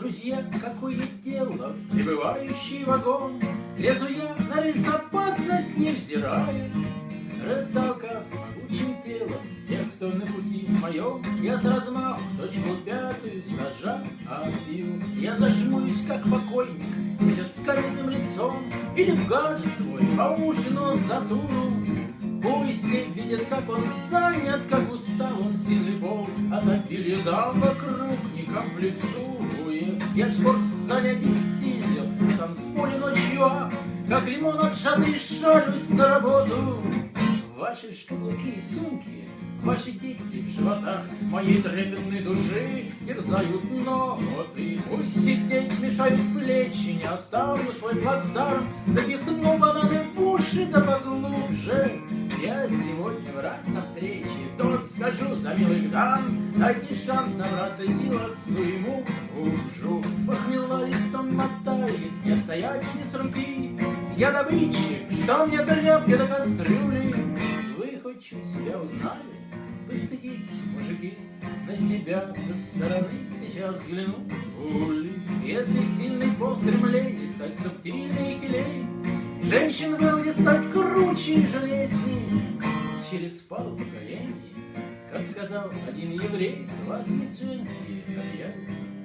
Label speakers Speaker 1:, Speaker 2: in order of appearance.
Speaker 1: друзья, какое дело прибывающий вагон? Лезу я на рельс опасность невзирая, Растолкав могучим телом тех, кто на пути моем, Я с размаху точку пятую сажа отбил. Я зажмусь, как покойник, сидя с каменным лицом, Или в гаджет свой по уши нос засуну, Пусть все видят, как он занят, как устал он сильный пол, А напили дам вокруг, не комплексует. Я в спортзале бессилел, в танцполе ночью, Как лимон от жады шалюсь на работу. Ваши шкафы и сумки, ваши дети в животах Моей трепетной души терзают ноты. Пусть сидеть мешают плечи, не оставлю свой плацдарм, Запихну бананы в уши да поглубже. Я сегодня в раз на встрече, тот скажу за милых дам, Дайте шанс набраться сил отцу ему ужу. Листом мотали, я стоять не с руки, Я добытчик, что мне тряпки до кастрюли, Вы хоть чуть себя узнали? Постыдитесь, мужики, на себя со стороны сейчас взгляну. Ули, если сильный пол стремлений стать субтильней и хилей, Женщин вынудит стать круче и железней через пару поколений. Как сказал один еврей, вас женские появятся.